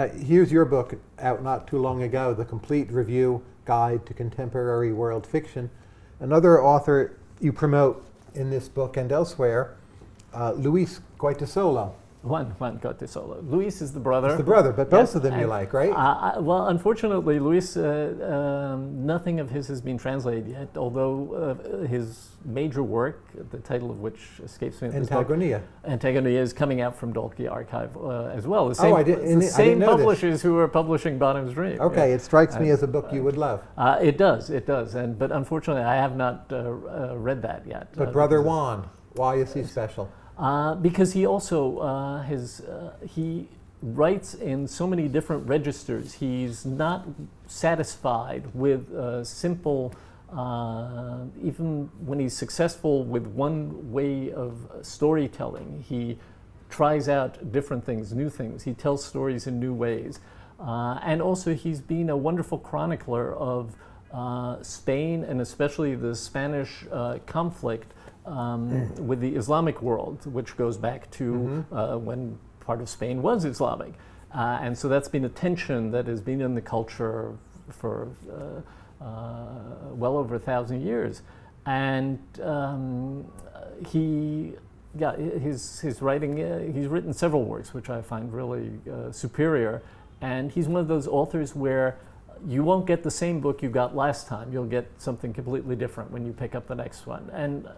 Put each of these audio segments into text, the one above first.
Uh, here's your book out not too long ago, The Complete Review Guide to Contemporary World Fiction. Another author you promote in this book and elsewhere, uh, Luis Goytisolo. Juan, Juan Goytisolo. Luis is the brother. It's the brother, but both Yes, of them you like, right? Uh, I- well, unfortunately, Luis, uh, um, nothing of his has been translated yet, although uh, his major work, the title of which escapes me at this moment, Antagonia. Antagonia is coming out from Dalkey Archive uh, as well. The same, Oh, I did- the I same publishers who are publishing Bottom's Dream. Okay, yeah. it strikes me Uh, as a book you would love. Uh, it does, it does, and but unfortunately, I have not uh, uh, read that yet. But uh, Brother Juan, why is he special? Uh, because he also uh, has uh, he writes in so many different registers. He's not satisfied with uh, simple. Uh, even when he's successful with one way of storytelling, he tries out different things, new things. He tells stories in new ways. And also, he's been a wonderful chronicler of Spain and especially the Spanish conflict um, with the Islamic world, which goes back to uh, when part of Spain was Islamic. Uh, and so that's been a tension that has been in the culture for uh, uh, well over a thousand years. And um, he, yeah, his, his writing, uh, he's written several works which I find really uh, superior. And he's one of those authors where you won't get the same book you got last time. You'll get something completely different when you pick up the next one. And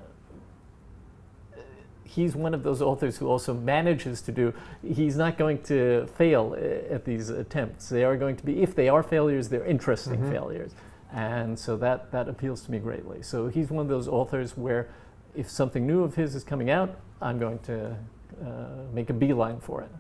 he's one of those authors who also manages to do, he's not going to fail uh, at these attempts. They are going to be, if they are failures, they're interesting failures. And so that, that appeals to me greatly. So he's one of those authors where if something new of his is coming out, I'm going to uh, make a beeline for it.